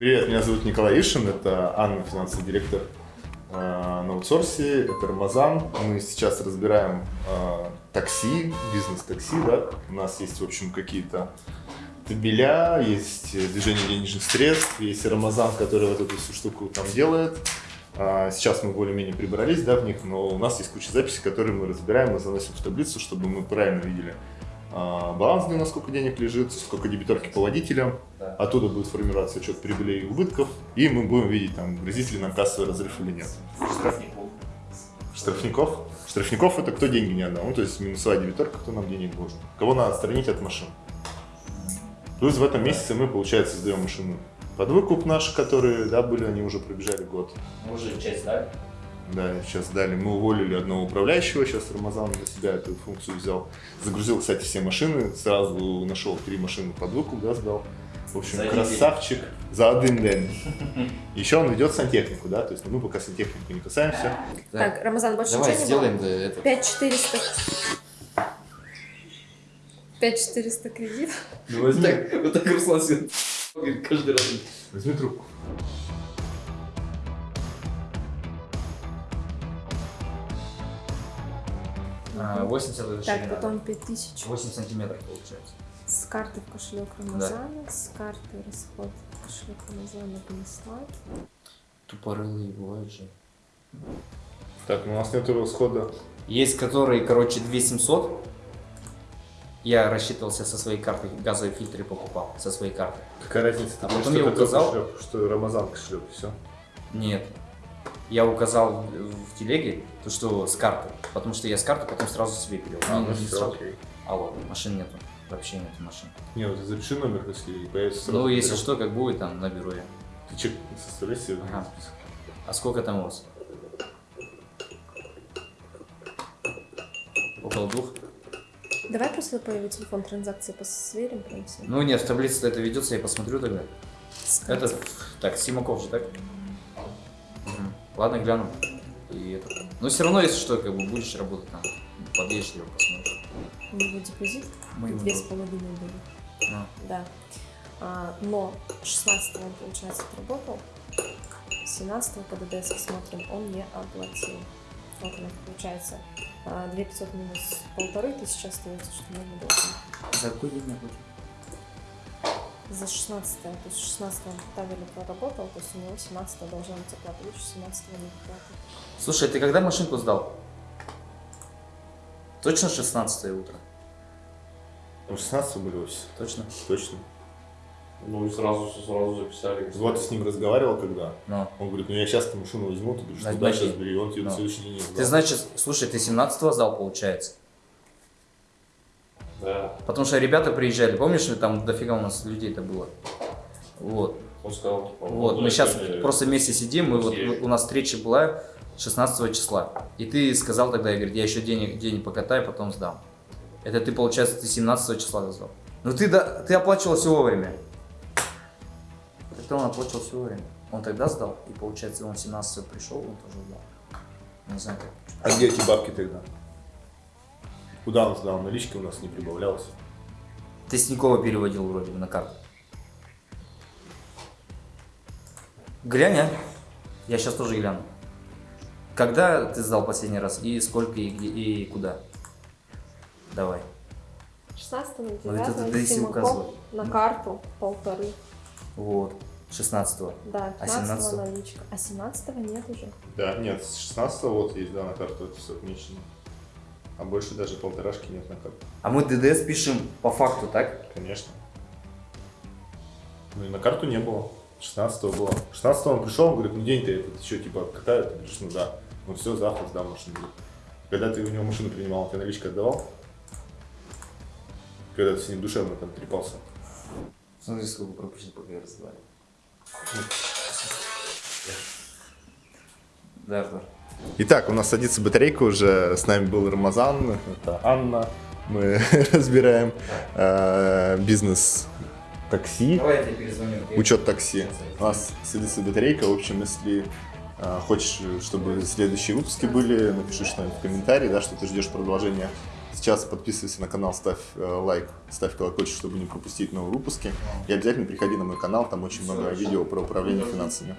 Привет, меня зовут Николай Ишин, это Анна, финансовый директор э, на аутсорсе, это Рамазан. Мы сейчас разбираем э, такси, бизнес-такси, да. У нас есть, в общем, какие-то табеля, есть движение денежных средств, есть Рамазан, который вот эту всю штуку там делает. А, сейчас мы более-менее прибрались да, в них, но у нас есть куча записей, которые мы разбираем и заносим в таблицу, чтобы мы правильно видели баланс, где у нас сколько денег лежит, сколько дебиторки по водителям. Да. Оттуда будет формироваться отчет прибылей и убытков, и мы будем видеть, там, грозит ли нам кассовый разрыв или нет. Штрафников. Штрафников? Штрафников это кто деньги не отдал, ну, то есть минусовая дебиторка, кто нам денег должен. Кого надо отстранить от машин. Плюс в этом месяце мы, получается, сдаем машину под выкуп наши, которые, да, были, они уже пробежали год. Мы уже часть дали? Да, сейчас дали. Мы уволили одного управляющего, сейчас Рамазан для себя эту функцию взял. Загрузил, кстати, все машины, сразу нашел три машины под выкуп, да, сдал. В общем, за красавчик день. за один день. Еще он ведет сантехнику, да, то есть ну, мы пока сантехнику не касаемся. Так, Рамазан, больше Давай сделаем да, это. 5400. 5400 кредит. Ну возьми. Так, вот так Руслан каждый раз. Возьми трубку. А, 80 это Так, потом 5000. 8 сантиметров получается. С карты в кошелек Рамазана, да. с карты расход в кошелек Рамазана понесла. Тупорылые бывают же. Так, ну у нас нет расхода. Есть которые, короче, 2700. Я рассчитывался со своей карты, газовые фильтры покупал со своей карты. Какая разница? А потом я указал... Кошелек, что Рамазан кошелек, все? Нет, я указал в телеге, то, что с карты. Потому что я с карты потом сразу себе перевел. А, ну, все, сразу. окей. Алло, машин нету. Вообще нет машин. Не, вот запиши номер, если появится сразу. Ну, если что, как будет, там наберу я. Ты чек составляй себе ага. А сколько там у вас? Около двух? Давай просто по его телефон транзакции посверим прям все. Ну нет, в таблице это ведется, я посмотрю тогда. Это, так, Симаков же, так? Ладно, гляну. И это. Но все равно, если что, как бы будешь работать там, подъедешь его посмотришь. У него депозит две с половиной были. А. Да. А, но 16 он, получается, отработал. 17 по ДДС смотрим, он не оплатил. Вот у нас получается 2500 а, минус полторы тысячи остается, что мы не должны. За какой день не оплатил? За 16 то есть 16 он проработал, то есть у него 17 должна быть оплата, лучше 17 не оплата. Слушай, ты когда машинку сдал? Точно 16 утро? Ну, 16 были офис. Точно? Точно. Ну и сразу, сразу записали. Вот ты с ним разговаривал когда? No. Он говорит, ну я сейчас эту машину возьму, ты говоришь, ну да, сейчас бери, он тебе no. на следующий день Ты значит, слушай, ты 17 сдал, получается? Да. Потому что ребята приезжали, помнишь, там дофига у нас людей-то было. Вот. Он сказал, вот, мы сейчас просто вместе сидим, мы вот, у нас встреча была 16 числа. И ты сказал тогда, я говорю, я еще денег, денег покатаю, потом сдам. Это ты, получается, ты 17 числа сдал. Ну ты, да, ты оплачивал все вовремя. Это он оплачивал все вовремя. Он тогда сдал, и получается, он 17 пришел, он тоже сдал. Не знаю как. А где эти бабки тогда? Куда он сдал? Налички у нас не прибавлялось. Ты с Тинькова переводил вроде бы на карту. Глянь, а? Я сейчас тоже гляну. Когда ты сдал последний раз? И сколько, и где, и куда? Давай. 16 на 9 ну, это ты указывал. на карту полторы. Вот. 16 -го. Да, 15 а 17 наличка. А 17 нет уже. Да, нет, с 16 вот есть, да, на карту это все отмечено. А больше даже полторашки нет на карту. А мы ДДС пишем по факту, так? Конечно. Ну и на карту не было. 16 было. 16 он пришел, он говорит, ну день-то этот еще типа катают. Ты говоришь, ну да. Ну все, завтра сдам машину. Когда ты у него машину принимал, ты наличку отдавал? Когда ты с ним душевно там трепался? Смотри, сколько пропущено, пока я Да, Артур. Итак, у нас садится батарейка уже, с нами был Рамазан, это Анна, мы разбираем э, бизнес такси, учет такси. У нас садится батарейка, в общем, если э, хочешь, чтобы следующие выпуски были, напиши что-нибудь в комментарии, да, что ты ждешь продолжения. Сейчас подписывайся на канал, ставь э, лайк, ставь колокольчик, чтобы не пропустить новые выпуски. И обязательно приходи на мой канал, там очень много видео про управление финансами.